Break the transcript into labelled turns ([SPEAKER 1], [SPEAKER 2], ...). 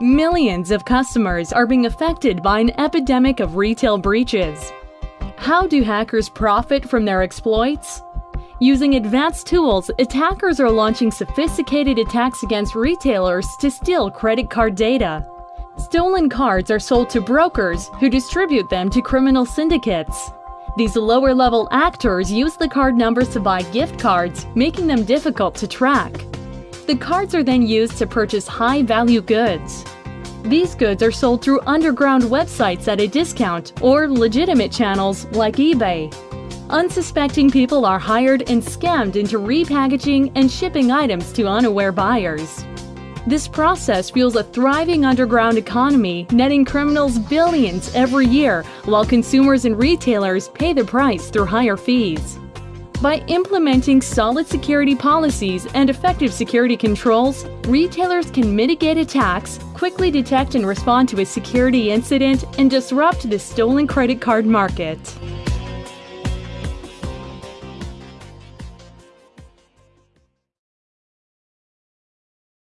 [SPEAKER 1] Millions of customers are being affected by an epidemic of retail breaches. How do hackers profit from their exploits? Using advanced tools, attackers are launching sophisticated attacks against retailers to steal credit card data. Stolen cards are sold to brokers who distribute them to criminal syndicates. These lower-level actors use the card numbers to buy gift cards, making them difficult to track. The cards are then used to purchase high-value goods. These goods are sold through underground websites at a discount or legitimate channels like eBay. Unsuspecting people are hired and scammed into repackaging and shipping items to unaware buyers. This process fuels a thriving underground economy, netting criminals billions every year, while consumers and retailers pay the price through higher fees. By implementing solid security policies and effective security controls, retailers can mitigate attacks, quickly detect and respond to a security incident, and disrupt the stolen credit card market.